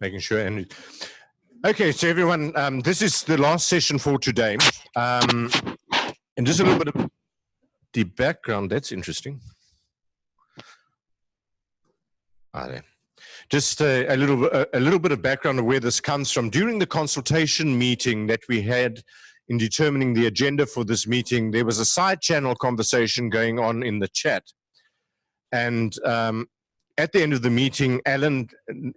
making sure. And okay, so everyone, um, this is the last session for today. Um, and just a little bit of the background. That's interesting. Ah, there. Just a, a little a, a little bit of background of where this comes from. During the consultation meeting that we had in determining the agenda for this meeting, there was a side channel conversation going on in the chat. And um, at the end of the meeting, Alan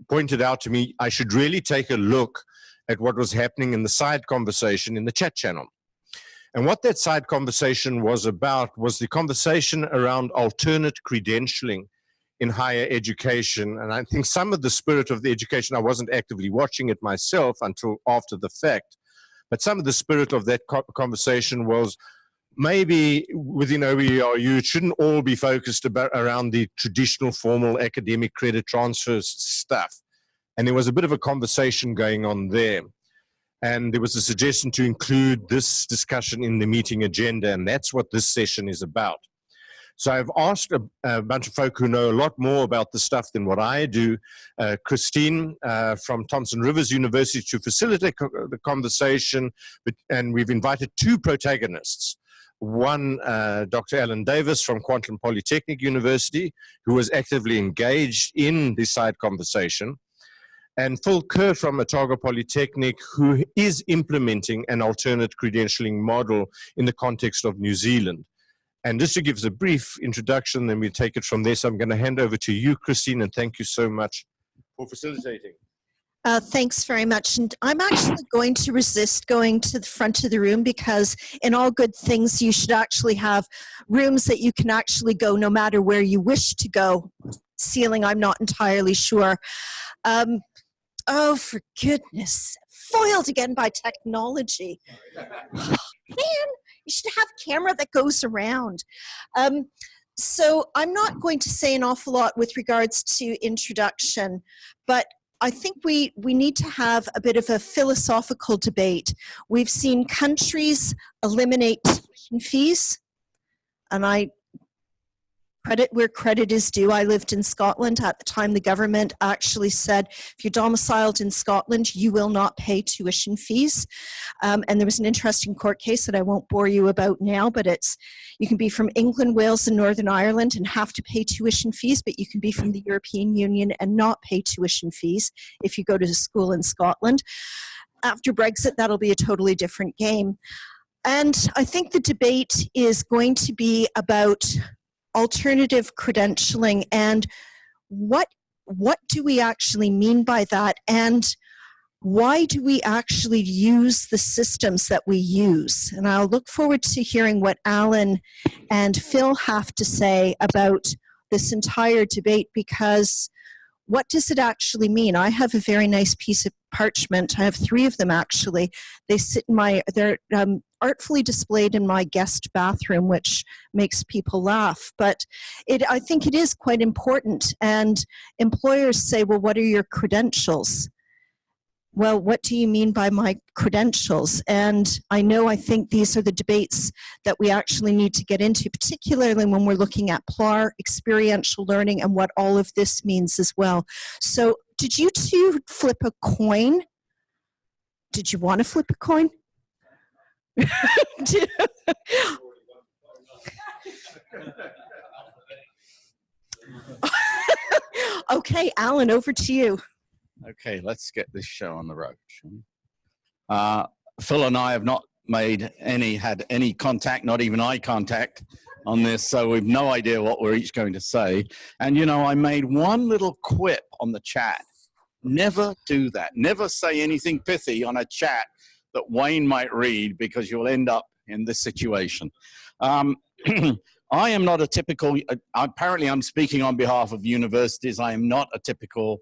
pointed out to me I should really take a look at what was happening in the side conversation in the chat channel. And what that side conversation was about was the conversation around alternate credentialing in higher education. And I think some of the spirit of the education, I wasn't actively watching it myself until after the fact, but some of the spirit of that conversation was maybe within OERU, it shouldn't all be focused about around the traditional formal academic credit transfer stuff. And there was a bit of a conversation going on there. And there was a suggestion to include this discussion in the meeting agenda, and that's what this session is about. So I've asked a, a, bunch of folk who know a lot more about the stuff than what I do, uh, Christine uh, from Thompson Rivers University to facilitate co the conversation, but, and we've invited two protagonists. One, uh, Dr. Alan Davis from Kwantlen Polytechnic University, who was actively engaged in this side conversation, and Phil Ker from Otago Polytechnic, who is implementing an alternate credentialing model in the context of New Zealand. And just to give us a brief introduction, then we take it from there. So I'm going to hand over to you, Christine, and thank you so much for facilitating. Uh, thanks very much. And I'm actually going to resist going to the front of the room because in all good things, you should actually have rooms that you can actually go no matter where you wish to go. Ceiling, I'm not entirely sure. Um, oh, for goodness, foiled again by technology. Man, you should have camera that goes around. Um, so I'm not going to say an awful lot with regards to introduction, but I think we, we need to have a bit of a philosophical debate. We've seen countries eliminate tuition fees, and I credit where credit is due. I lived in Scotland at the time the government actually said, if you're domiciled in Scotland, you will not pay tuition fees. Um, and there was an interesting court case that I won't bore you about now, but it's, you can be from England, Wales, and Northern Ireland and have to pay tuition fees, but you can be from the European Union and not pay tuition fees if you go to school in Scotland. After Brexit, that'll be a totally different game. And I think the debate is going to be about alternative credentialing and what what do we actually mean by that and why do we actually use the systems that we use? And I'll look forward to hearing what Alan and Phil have to say about this entire debate because what does it actually mean? I have a very nice piece of parchment. I have three of them actually. They sit in my, they're um, artfully displayed in my guest bathroom, which makes people laugh. But it, I think it is quite important. And employers say, well, what are your credentials? well, what do you mean by my credentials? And I know I think these are the debates that we actually need to get into, particularly when we're looking at PLAR, experiential learning, and what all of this means as well. So did you two flip a coin? Did you want to flip a coin? okay, Alan, over to you. Okay, let's get this show on the road. Uh, Phil and I have not made any, had any contact, not even eye contact on this, so we've no idea what we're each going to say. And you know, I made one little quip on the chat. Never do that. Never say anything pithy on a chat that Wayne might read because you'll end up in this situation. Um, I am not a typical, uh, apparently I'm speaking on behalf of universities. I am not a typical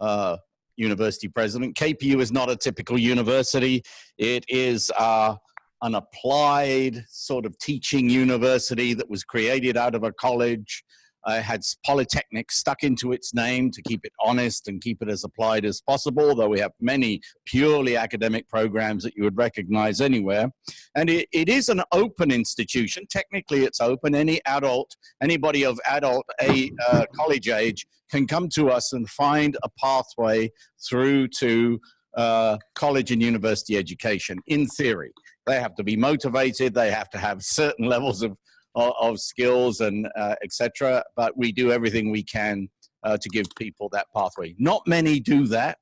uh, university president. KPU is not a typical university. It is uh, an applied sort of teaching university that was created out of a college uh, had Polytechnic stuck into its name to keep it honest and keep it as applied as possible, though we have many purely academic programs that you would recognize anywhere. And it, it is an open institution. Technically, it's open. Any adult, anybody of adult a uh, college age can come to us and find a pathway through to uh, college and university education in theory. They have to be motivated. They have to have certain levels of of, skills and uh, etc. But we do everything we can uh, to give people that pathway. Not many do that.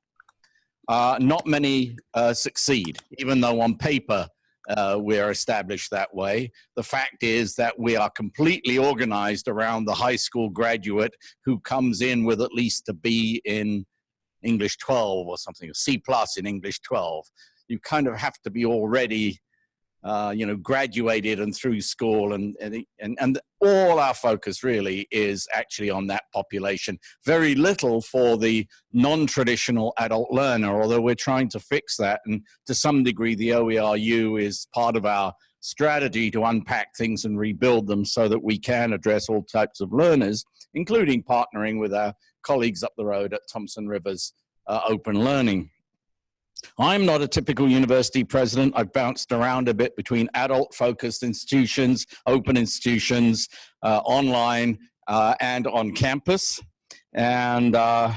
Uh, not many uh, succeed, even though on paper uh, we're established that way. The fact is that we are completely organized around the high school graduate who comes in with at least a B in English 12 or something, a C plus in English 12. You kind of have to be already uh, you know, graduated and through school and, and, and all our focus really is actually on that population. Very little for the non-traditional adult learner, although we're trying to fix that. And to some degree, the OERU is part of our strategy to unpack things and rebuild them so that we can address all types of learners, including partnering with our colleagues up the road at Thompson Rivers uh, Open Learning. I'm not a typical university president. I've bounced around a bit between adult focused institutions, open institutions, uh, online, uh, and on campus. And uh,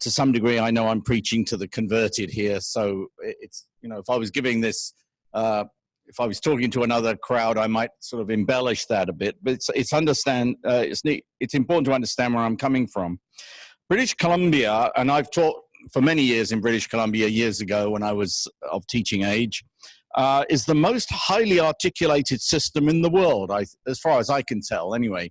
to some degree, I know I'm preaching to the converted here. So it's, you know, if I was giving this, uh, if I was talking to another crowd, I might sort of embellish that a bit. But it's, it's understand, uh, it's, neat, it's important to understand where I'm coming from. British Columbia, and I've taught for many years in British Columbia years ago when I was of teaching age, uh, is the most highly articulated system in the world, I, as far as I can tell anyway.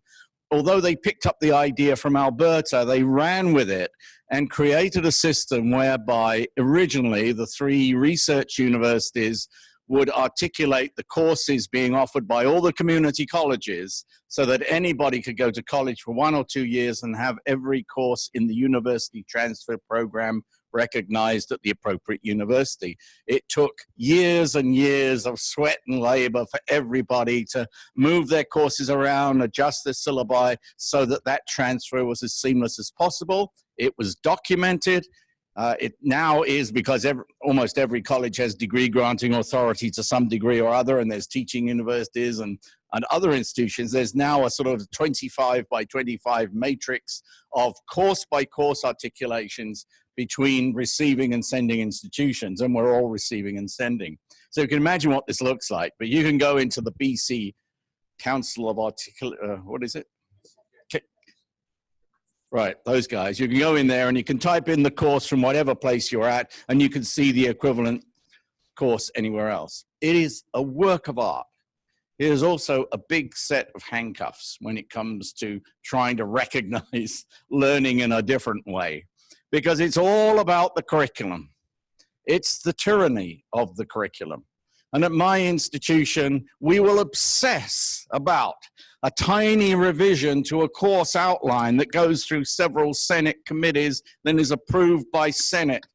Although they picked up the idea from Alberta, they ran with it and created a system whereby originally the three research universities would articulate the courses being offered by all the community colleges so that anybody could go to college for one or two years and have every course in the university transfer program recognized at the appropriate university. It took years and years of sweat and labor for everybody to move their courses around, adjust their syllabi so that that transfer was as seamless as possible. It was documented uh, it now is because every, almost every college has degree granting authority to some degree or other, and there's teaching universities and, and other institutions. There's now a sort of 25 by 25 matrix of course by course articulations between receiving and sending institutions, and we're all receiving and sending. So you can imagine what this looks like, but you can go into the BC Council of Articulate, uh, what is it? Right, those guys. You can go in there and you can type in the course from whatever place you're at and you can see the equivalent course anywhere else. It is a work of art. It is also a big set of handcuffs when it comes to trying to recognize learning in a different way because it's all about the curriculum. It's the tyranny of the curriculum. And at my institution, we will obsess about a tiny revision to a course outline that goes through several Senate committees, then is approved by Senate.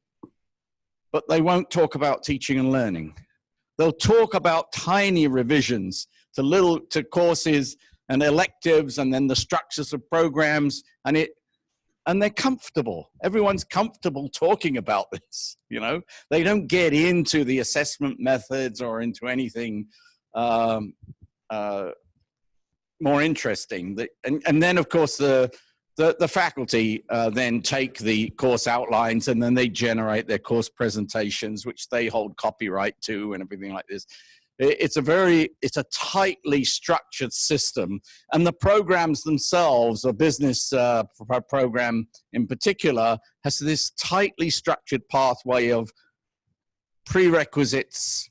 But they won't talk about teaching and learning. They'll talk about tiny revisions to little to courses and electives and then the structures of programs and it and they're comfortable. Everyone's comfortable talking about this, you know? They don't get into the assessment methods or into anything um, uh, more interesting. And, and then, of course, the, the, the faculty uh, then take the course outlines and then they generate their course presentations, which they hold copyright to and everything like this. It's a very, it's a tightly structured system. And the programs themselves, a business uh, program in particular, has this tightly structured pathway of prerequisites,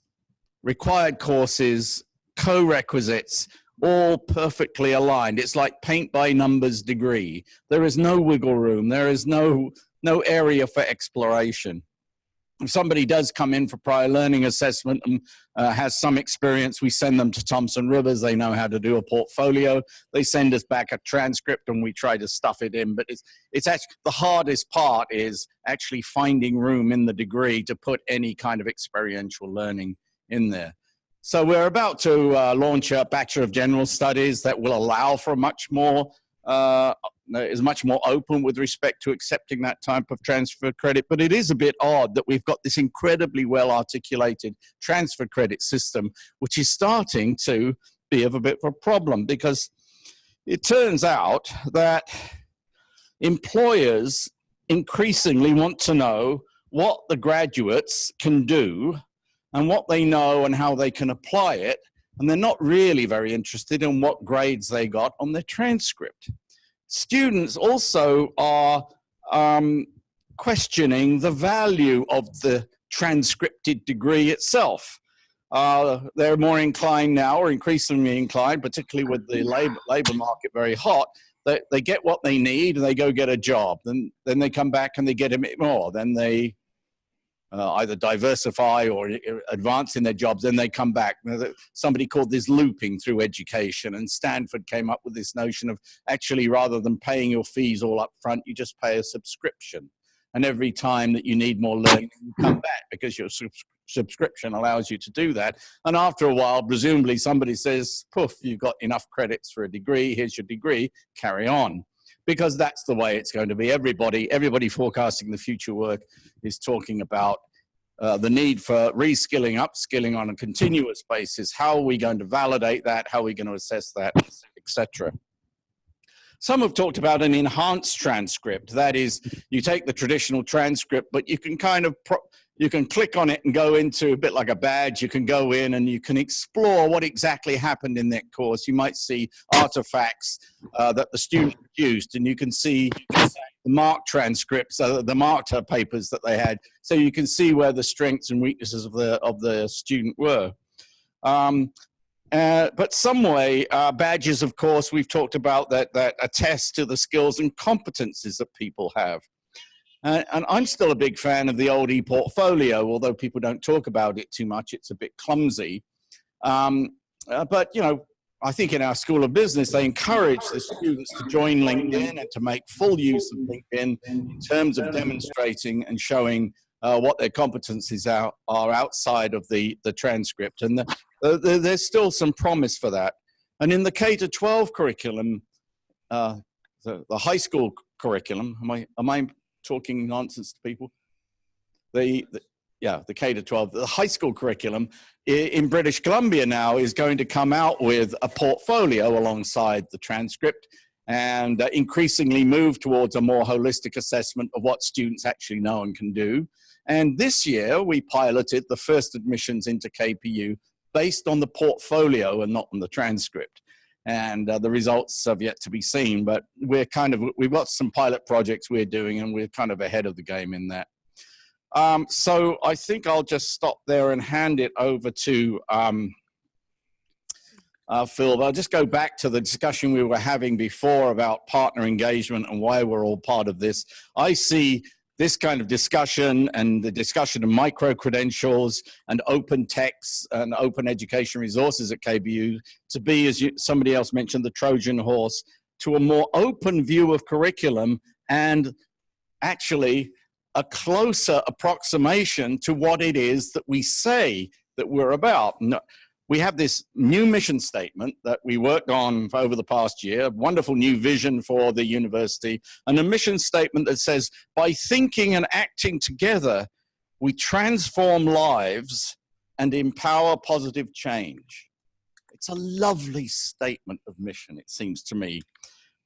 required courses, co-requisites, all perfectly aligned. It's like paint by numbers degree. There is no wiggle room. There is no, no area for exploration. If somebody does come in for prior learning assessment and uh, has some experience, we send them to Thompson Rivers. They know how to do a portfolio. They send us back a transcript and we try to stuff it in. But it's, it's actually, the hardest part is actually finding room in the degree to put any kind of experiential learning in there. So we're about to uh, launch a Bachelor of General Studies that will allow for much more uh, is much more open with respect to accepting that type of transfer credit. But it is a bit odd that we've got this incredibly well articulated transfer credit system, which is starting to be of a bit of a problem because it turns out that employers increasingly want to know what the graduates can do and what they know and how they can apply it. And they're not really very interested in what grades they got on their transcript. Students also are um, questioning the value of the transcripted degree itself. Uh, they're more inclined now, or increasingly inclined, particularly with the labor, labor market very hot, they, they get what they need and they go get a job. Then, then they come back and they get a bit more. Then they uh, either diversify or advance in their jobs, then they come back. Somebody called this looping through education, and Stanford came up with this notion of actually rather than paying your fees all up front, you just pay a subscription. And every time that you need more learning, you come back because your subscription allows you to do that. And after a while, presumably somebody says, poof, you've got enough credits for a degree, here's your degree, carry on because that's the way it's going to be. Everybody, everybody forecasting the future work is talking about uh, the need for reskilling, upskilling on a continuous basis. How are we going to validate that? How are we going to assess that, etc. Some have talked about an enhanced transcript. That is, you take the traditional transcript, but you can kind of you can click on it and go into a bit like a badge. You can go in and you can explore what exactly happened in that course. You might see artifacts uh, that the student used, and you can see the mark transcripts, uh, the marked papers that they had, so you can see where the strengths and weaknesses of the of the student were. Um, uh, but some way, uh, badges, of course, we've talked about that that attest to the skills and competencies that people have. Uh, and I'm still a big fan of the old e-portfolio, although people don't talk about it too much. It's a bit clumsy. Um, uh, but, you know, I think in our School of Business, they encourage the students to join LinkedIn and to make full use of LinkedIn in terms of demonstrating and showing uh, what their competencies are, are outside of the, the transcript. And the, the, there's still some promise for that. And in the K-12 curriculum, uh, the, the high school curriculum, am I, am I talking nonsense to people. The, the yeah, the K to 12, the high school curriculum in British Columbia now is going to come out with a portfolio alongside the transcript and uh, increasingly move towards a more holistic assessment of what students actually know and can do. And this year we piloted the first admissions into KPU based on the portfolio and not on the transcript and uh, the results have yet to be seen. But we're kind of we've got some pilot projects we're doing, and we're kind of ahead of the game in that. Um, so I think I'll just stop there and hand it over to um, uh, Phil. But I'll just go back to the discussion we were having before about partner engagement and why we're all part of this. I see this kind of discussion and the discussion of micro-credentials and open texts and open education resources at KPU to be, as you, somebody else mentioned, the Trojan horse to a more open view of curriculum and actually a closer approximation to what it is that we say that we're about we have this new mission statement that we worked on over the past year, a wonderful new vision for the university, and a mission statement that says, by thinking and acting together, we transform lives and empower positive change. It's a lovely statement of mission, it seems to me.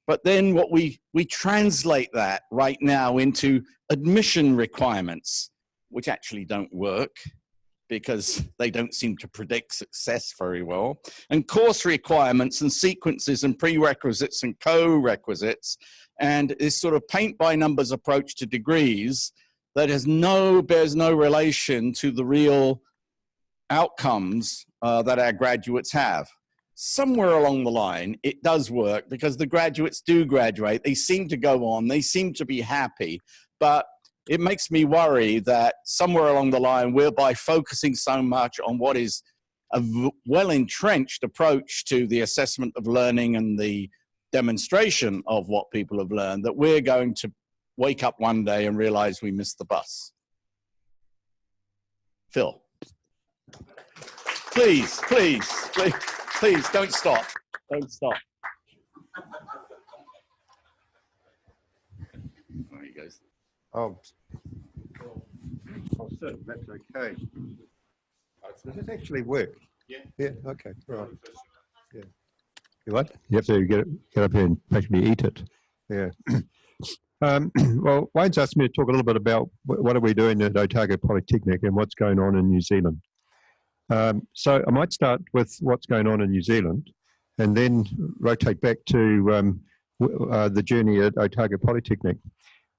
But then what we, we translate that right now into admission requirements, which actually don't work because they don't seem to predict success very well, and course requirements and sequences and prerequisites and co-requisites, and this sort of paint by numbers approach to degrees that has no, bears no relation to the real outcomes uh, that our graduates have. Somewhere along the line, it does work because the graduates do graduate. They seem to go on. They seem to be happy. But it makes me worry that somewhere along the line, we're by focusing so much on what is a well entrenched approach to the assessment of learning and the demonstration of what people have learned, that we're going to wake up one day and realize we missed the bus. Phil. Please, please, please, please don't stop. Don't stop. There he goes. Oh, oh, so that's okay. Does it actually work? Yeah. Yeah, okay, right. Yeah. You what? You have to get, get up here and actually eat it. Yeah. Um, well, Wayne's asked me to talk a little bit about what are we doing at Otago Polytechnic and what's going on in New Zealand. Um, so I might start with what's going on in New Zealand and then rotate back to um, uh, the journey at Otago Polytechnic.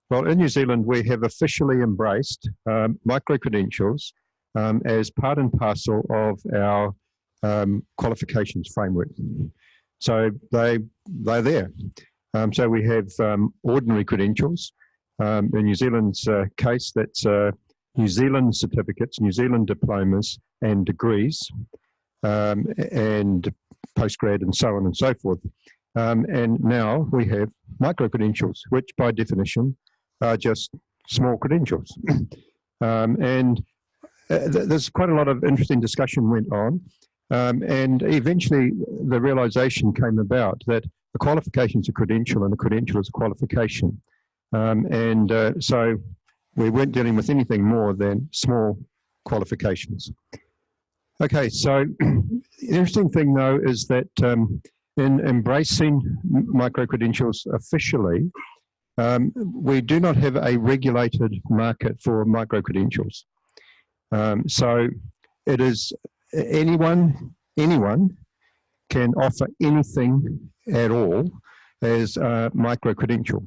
Well, in New Zealand, we have officially embraced um, micro-credentials um, as part and parcel of our um, qualifications framework. So they, they're there. Um, so we have um, ordinary credentials. Um, in New Zealand's uh, case, that's uh, New Zealand certificates, New Zealand diplomas and degrees, and postgrad and so on and so forth. Um, and now we have micro credentials, which by definition are just small credentials. um, and uh, th- there's quite a lot of interesting discussion went on. Um, and eventually the realization came about that a qualification is a credential and a credential is a qualification. Um, and uh, so we weren't dealing with anything more than small qualifications. Okay, so the interesting thing though is that um, in embracing micro credentials officially, um, we do not have a regulated market for micro credentials. Um, so it is anyone, anyone can offer anything at all as a micro credential.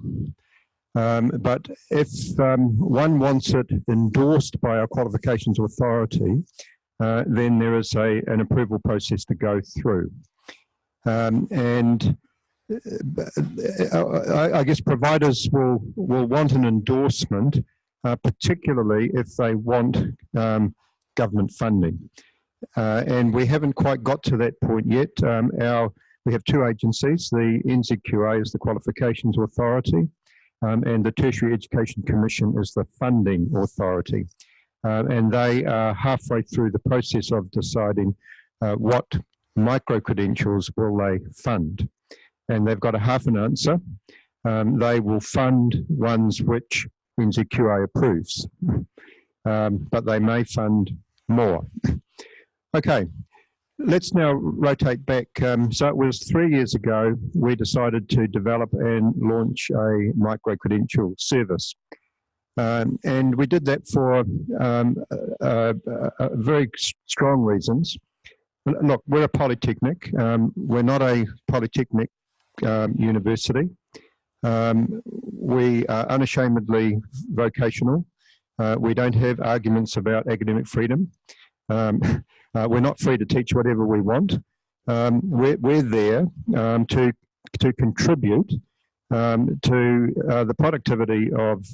Um, but if um, one wants it endorsed by our qualifications authority, uh, then there is a, an approval process to go through. Um, and I, I guess providers will, will want an endorsement, uh, particularly if they want um, government funding. Uh, and we haven't quite got to that point yet. Um, our, we have two agencies. The NZQA is the Qualifications Authority, um, and the Tertiary Education Commission is the funding authority. Uh, and they are halfway through the process of deciding uh, what micro credentials will they fund. And they've got a half an answer. Um, they will fund ones which NZQA approves, um, but they may fund more. Okay, let's now rotate back. Um, so it was three years ago we decided to develop and launch a micro credential service. Um, and we did that for um, uh, uh, uh, very strong reasons. Look, we're a polytechnic. Um, we're not a polytechnic um, university. Um, we are unashamedly vocational. Uh, we don't have arguments about academic freedom. Um, uh, we're not free to teach whatever we want. Um, we're, we're there um, to, to contribute um, to uh, the productivity of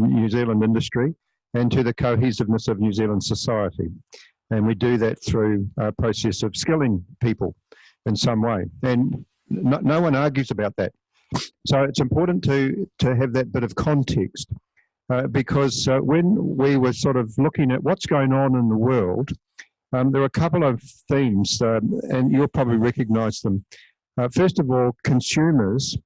New Zealand industry and to the cohesiveness of New Zealand society. And we do that through a process of skilling people in some way. And no, no one argues about that. So it's important to, to have that bit of context uh, because uh, when we were sort of looking at what's going on in the world, um, there are a couple of themes, um, and you'll probably recognize them. Uh, first of all, consumers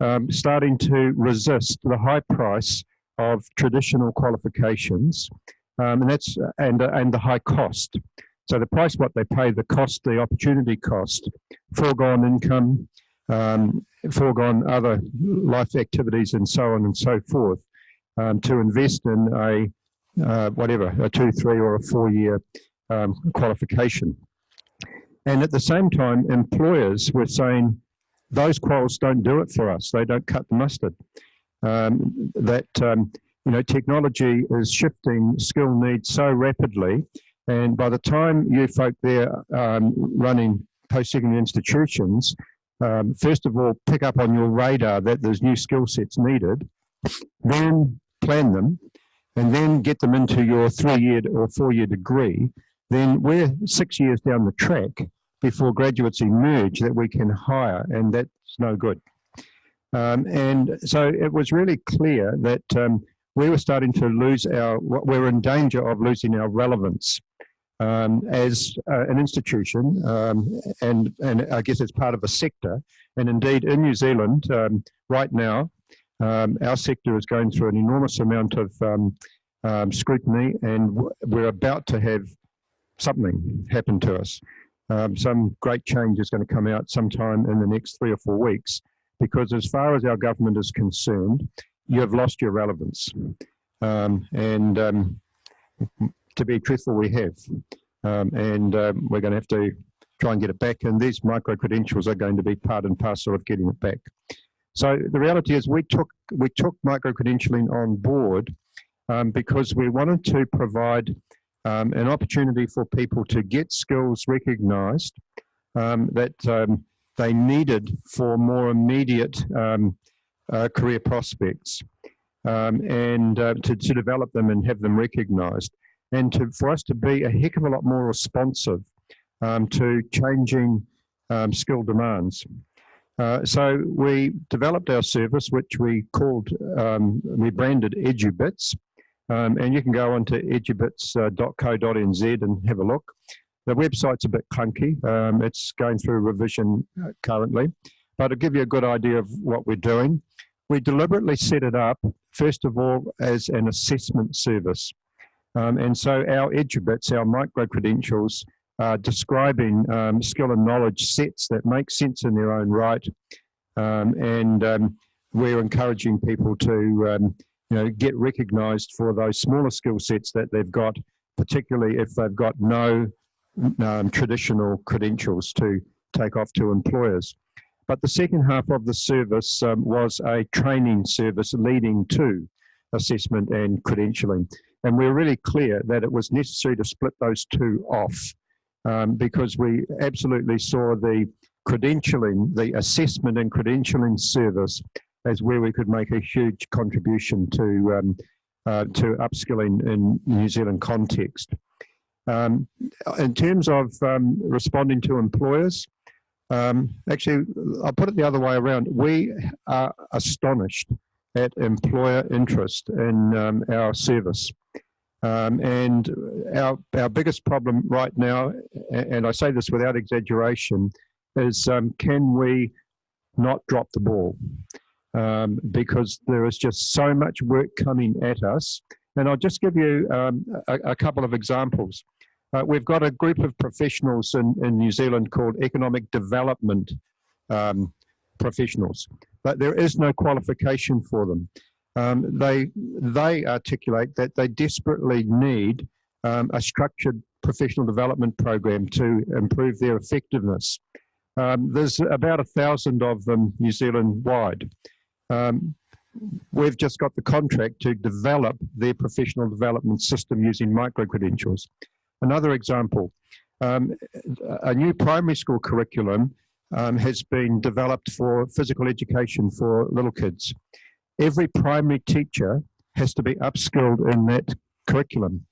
um, starting to resist the high price of traditional qualifications, um, and that's and and the high cost. So the price, what they pay, the cost, the opportunity cost, foregone income, um, foregone other life activities, and so on and so forth, um, to invest in a uh, whatever a two, three, or a four-year um, qualification. And at the same time, employers were saying, those quals don't do it for us. They don't cut the mustard. Um, that, um, you know, technology is shifting skill needs so rapidly. And by the time you folk there um, running post-secondary institutions, um, first of all, pick up on your radar that there's new skill sets needed, then plan them, and then get them into your three-year or four-year degree, then we're six years down the track before graduates emerge that we can hire, and that's no good. Um, and so it was really clear that um, we were starting to lose our, we were in danger of losing our relevance um, as uh, an institution, um, and, and I guess it's part of a sector. And indeed, in New Zealand, um, right now, Um, our sector is going through an enormous amount of um, um, scrutiny, and we're about to have something happen to us. Some great change is going to come out sometime in the next three or four weeks, because as far as our government is concerned, you have lost your relevance. And to be truthful, we have. Um, and um, we're going to have to try and get it back. And these micro credentials are going to be part and parcel of getting it back. So the reality is, we took we took micro credentialing on board um, because we wanted to provide um, an opportunity for people to get skills recognised um, that um, they needed for more immediate uh, career prospects, um, and uh, to, to develop them and have them recognised, and to for us to be a heck of a lot more responsive um, to changing um, skill demands. Uh, so we developed our service, which we called, um, we branded EduBits, um, and you can go onto edubits.co.nz and have a look. The website's a bit clunky. Um, it's going through revision uh, currently, but it'll give you a good idea of what we're doing. We deliberately set it up, first of all, as an assessment service. Um, and so our EduBits, our micro credentials, uh, describing um, skill and knowledge sets that make sense in their own right. Um, and um, we're encouraging people to um, you know, get recognised for those smaller skill sets that they've got, particularly if they've got no um, traditional credentials to take off to employers. But the second half of the service was a training service leading to assessment and credentialing. And we're really clear that it was necessary to split those two off um, because we absolutely saw the credentialing, the assessment and credentialing service as where we could make a huge contribution to um, uh, to upskilling in New Zealand context. Um, in terms of um, responding to employers, um, actually, I'll put it the other way around. We are astonished at employer interest in um, our service. Um, and our, our biggest problem right now, and I say this without exaggeration, is um, can we not drop the ball? Um, because there is just so much work coming at us. And I'll just give you um, a, a, couple of examples. Uh, we've got a group of professionals in, in New Zealand called economic development um, professionals, but there is no qualification for them um, they they articulate that they desperately need um, a structured professional development program to improve their effectiveness. Um, there's about a thousand of them New Zealand wide. Um, we've just got the contract to develop their professional development system using micro credentials. Another example, um, a new primary school curriculum um, has been developed for physical education for little kids every primary teacher has to be upskilled in that curriculum.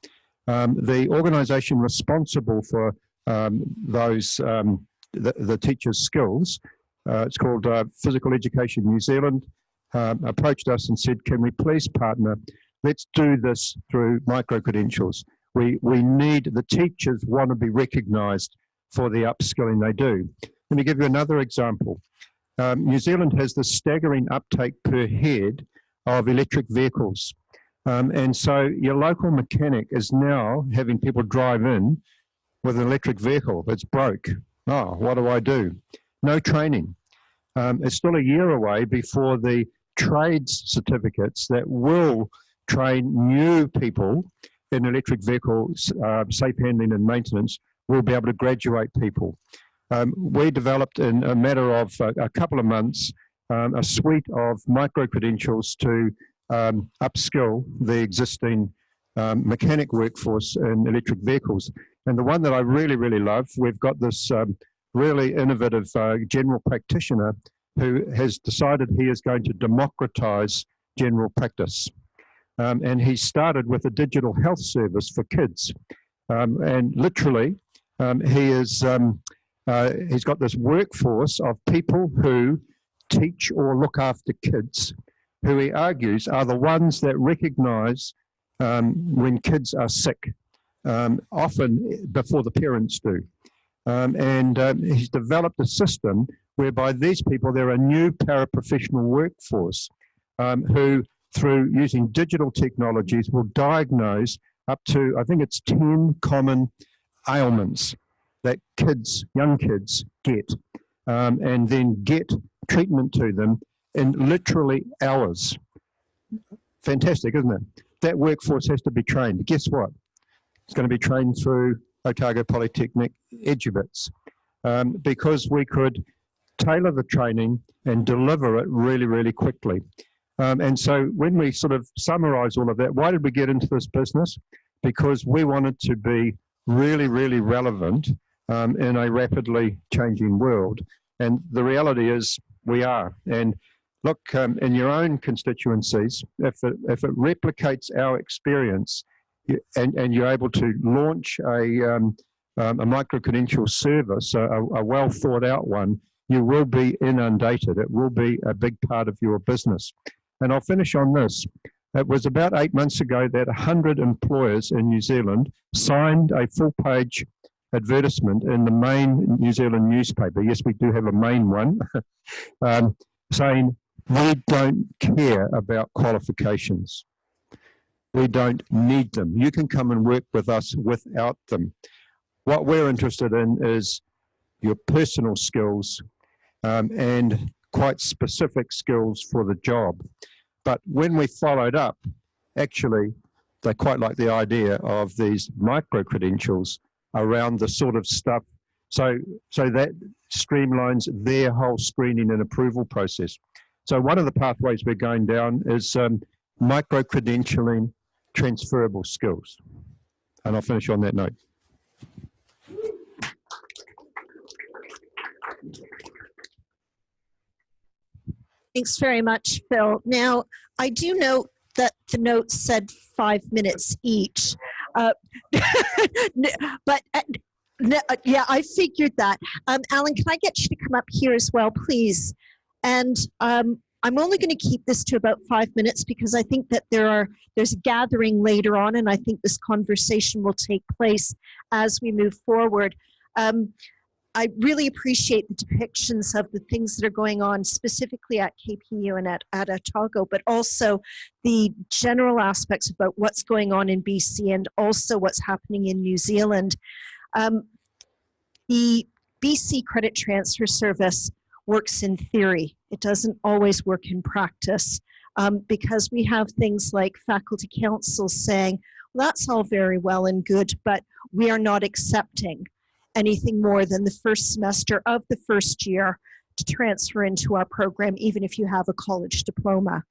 Um, the organisation responsible for um, those um, the, the, teachers' skills, uh, it's called uh, Physical Education New Zealand, um, approached us and said, "Can we please partner? Let's do this through micro credentials. We we need the teachers want to be recognised for the upskilling they do." Let me give you another example. Um, New Zealand has the staggering uptake per head of electric vehicles. Um, and so your local mechanic is now having people drive in with an electric vehicle that's broke. Oh, what do I do? No training. Um, it's still a year away before the trades certificates that will train new people in electric vehicle uh, safe handling and maintenance will be able to graduate people. Um, we developed in a matter of a, a couple of months um, a suite of micro credentials to um, upskill the existing um, mechanic workforce in electric vehicles. And the one that I really, really love, we've got this um, really innovative uh, general practitioner who has decided he is going to democratize general practice. Um, and he started with a digital health service for kids. And literally, he is uh, he's got this workforce of people who teach or look after kids, who he argues are the ones that recognize um, when kids are sick, um, often before the parents do. Um, and uh, he's developed a system whereby these people, they're a new paraprofessional workforce. um, who, through using digital technologies, will diagnose up to, I think it's 10 common ailments that kids, young kids, get, um, and then get treatment to them in literally hours. Fantastic, isn't it? That workforce has to be trained. Guess what? It's going to be trained through Otago Polytechnic Edubits um, because we could tailor the training and deliver it really, really quickly. Um, and so when we sort of summarize all of that, why did we get into this business? Because we wanted to be really, really relevant um, in a rapidly changing world. And the reality is we are. And look, um, in your own constituencies, if it, if it replicates our experience and, and you're able to launch a, um, um, a micro-credential service, a, a well thought out one, you will be inundated. It will be a big part of your business. And I'll finish on this. It was about eight months ago that 100 employers in New Zealand signed a full page advertisement in the main New Zealand newspaper. Yes, we do have a main one, um, saying, we don't care about qualifications. We don't need them. You can come and work with us without them. What we're interested in is your personal skills um, and quite specific skills for the job. But when we followed up, actually, they quite like the idea of these micro credentials around the sort of stuff. So, so that streamlines their whole screening and approval process. So one of the pathways we're going down is um, micro credentialing transferable skills. And I'll finish on that note. Thanks very much, Phil. Now, I do note that the notes said five minutes each. Uh, but uh, uh, yeah, I figured that. Um, Alan, can I get you to come up here as well, please? And um, I'm only going to keep this to about five minutes because I think that there are there's a gathering later on, and I think this conversation will take place as we move forward. Um, I really appreciate the depictions of the things that are going on specifically at KPU and at, at Otago, but also the general aspects about what's going on in BC and also what's happening in New Zealand. Um, the BC Credit Transfer Service works in theory. It doesn't always work in practice um, because we have things like faculty councils saying, well, that's all very well and good, but we are not accepting anything more than the first semester of the first year to transfer into our program, even if you have a college diploma.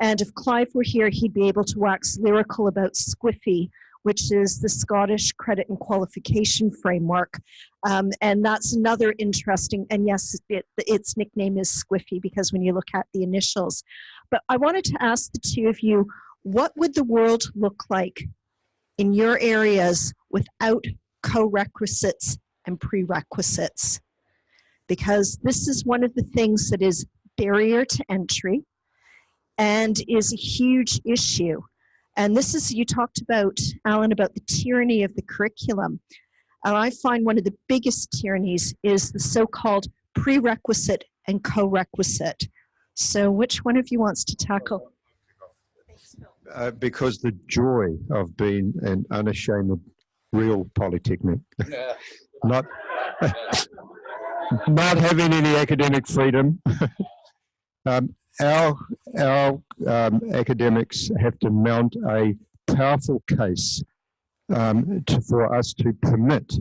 And if Clive were here, he'd be able to wax lyrical about Squiffy, which is the Scottish Credit and Qualification Framework. Um, and that's another interesting, and yes, it, its nickname is Squiffy because when you look at the initials. But I wanted to ask the two of you, what would the world look like in your areas without co-requisites and prerequisites because this is one of the things that is barrier to entry and is a huge issue. And this is, you talked about, Alan, about the tyranny of the curriculum. And I find one of the biggest tyrannies is the so-called prerequisite and co-requisite. So which one of you wants to tackle? Uh, because the joy of being an unashamed real polytechnic. Yeah. not not having any academic freedom. um, our our um, academics have to mount a powerful case um, to, for us to permit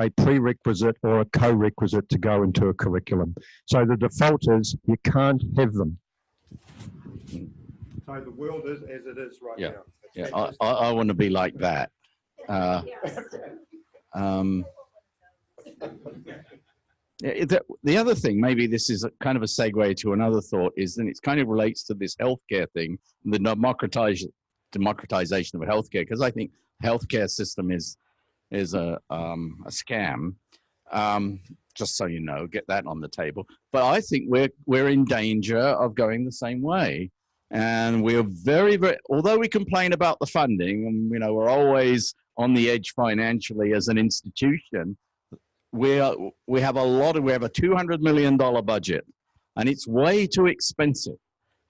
a prerequisite or a co-requisite to go into a curriculum. So the default is you can't have them. So the world is as it is right yeah. now. yeah, I, I, I want to be like that. Uh, um, the, the other thing, maybe this is kind of a segue to another thought, is that it kind of relates to this healthcare thing, the democratize, democratization of healthcare, because I think healthcare system is is a um, a scam. Um, just so you know, get that on the table. But I think we're we're in danger of going the same way, and we're very very. Although we complain about the funding, and you know we're always on the edge financially as an institution we are, we have a lot of we have a 200 million dollar budget and it's way too expensive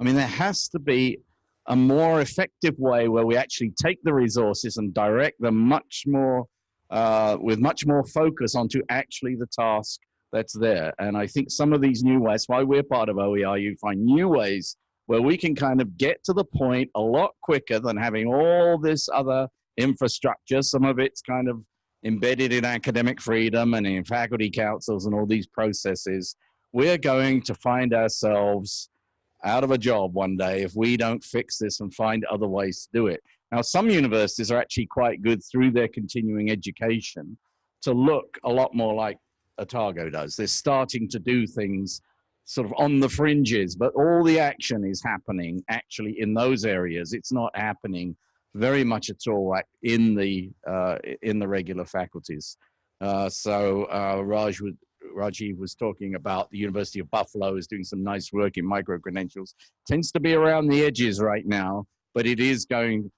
I mean, there has to be a more effective way where we actually take the resources and direct them much more uh, with much more focus onto actually the task that's there. And I think some of these new ways, why we're part of OER, you find new ways where we can kind of get to the point a lot quicker than having all this other infrastructure. Some of it's kind of embedded in academic freedom and in faculty councils and all these processes. We're going to find ourselves out of a job one day if we don't fix this and find other ways to do it. Now, some universities are actually quite good through their continuing education to look a lot more like Otago does. They're starting to do things sort of on the fringes, but all the action is happening actually in those areas. It's not happening very much at all in the uh, in the regular faculties. Uh, so uh, Raj would Rajiv was talking about the University of Buffalo is doing some nice work in micro credentials. Tends to be around the edges right now, but it is going.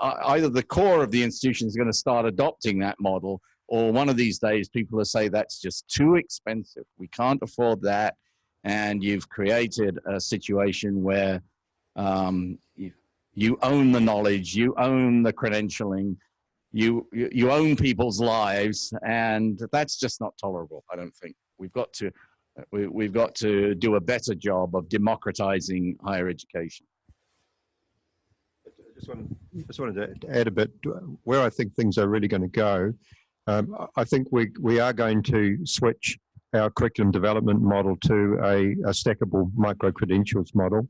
Either the core of the institution is going to start adopting that model, or one of these days people will say that's just too expensive. We can't afford that, and you've created a situation where um, you, own the knowledge, you own the credentialing, you, you, you own people's lives, and that's just not tolerable. I don't think we've got to we, we've got to do a better job of democratizing higher education. Just wanted, just wanted to add a bit where I think things are really going to go. Um, I think we we are going to switch our curriculum development model to a, a stackable micro credentials model.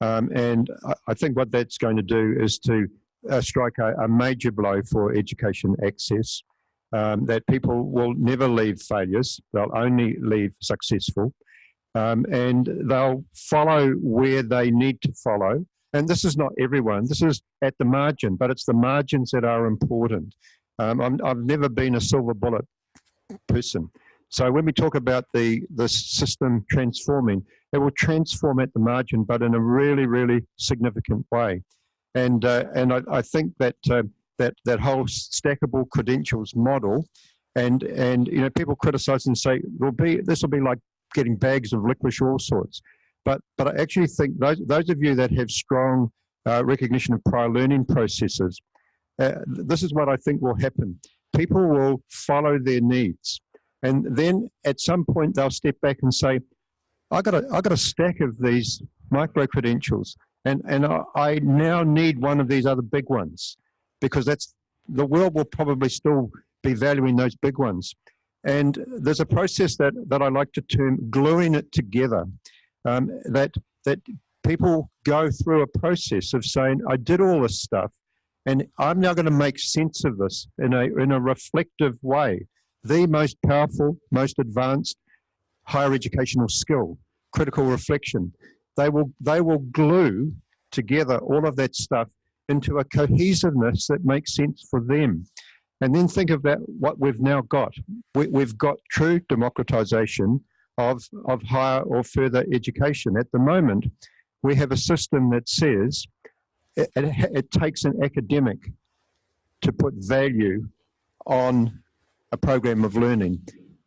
Um, and I, I, think what that's going to do is to uh, strike a, a, major blow for education access, um, that people will never leave failures, they'll only leave successful, um, and they'll follow where they need to follow. And this is not everyone, this is at the margin, but it's the margins that are important. Um, i have never been a silver bullet person. So when we talk about the, the system transforming, it will transform at the margin, but in a really, really significant way. And, uh, and I, I, think that, uh, that, that whole stackable credentials model, and, and you know, people criticize and say, will be, this will be like getting bags of licorice, all sorts. But, but I actually think those, those of you that have strong uh, recognition of prior learning processes, uh, this is what I think will happen. People will follow their needs. And then at some point they'll step back and say, I got a, I got a stack of these micro credentials and, and I now need one of these other big ones because that's the world will probably still be valuing those big ones. And there's a process that, that I like to term gluing it together, um, that, that people go through a process of saying, I did all this stuff, and I'm now going to make sense of this in a, in a reflective way. The most powerful, most advanced higher educational skill, critical reflection they will they will glue together all of that stuff into a cohesiveness that makes sense for them. And then think of that, what we've now got. We, we've got true democratization of, of higher or further education. At the moment, we have a system that says it, it, it takes an academic to put value on a program of learning.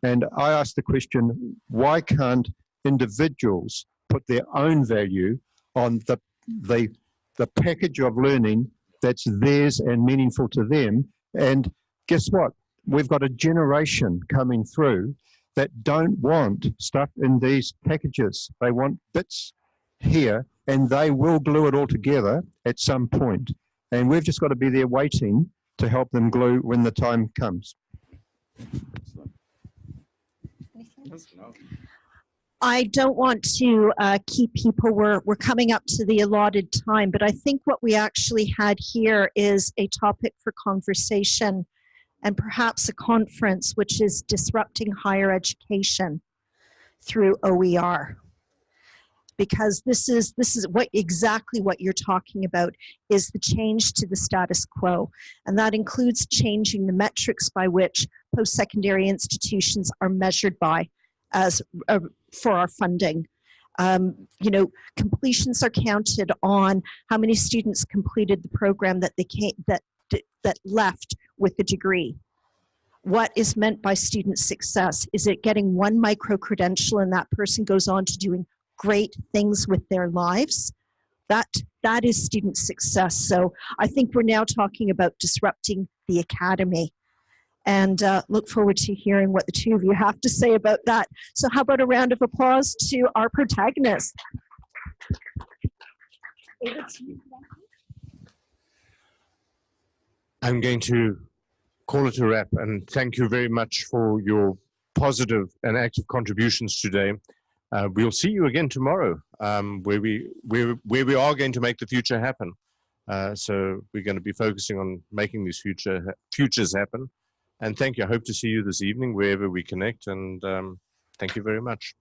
And I ask the question, why can't individuals put their own value on the, the, the package of learning that's theirs and meaningful to them. And guess what? We've got a generation coming through that don't want stuff in these packages. They want bits here and they will glue it all together at some point. And we've just got to be there waiting to help them glue when the time comes. I don't want to uh, keep people, we're, we're coming up to the allotted time, but I think what we actually had here is a topic for conversation and perhaps a conference, which is disrupting higher education through OER. Because this is, this is what exactly what you're talking about is the change to the status quo. And that includes changing the metrics by which post-secondary institutions are measured by as uh, for our funding. Um, you know, completions are counted on how many students completed the program that they came, that that left with a degree. What is meant by student success? Is it getting one micro credential and that person goes on to doing great things with their lives, that that is student success. So I think we're now talking about disrupting the academy. And uh, look forward to hearing what the two of you have to say about that. So how about a round of applause to our protagonist? Over to you. I'm going to call it a wrap and thank you very much for your positive and active contributions today. Uh, we'll see you again tomorrow, um, where we where where we are going to make the future happen. Uh, so we're going to be focusing on making these future futures happen. And thank you. I hope to see you this evening wherever we connect. And um, thank you very much.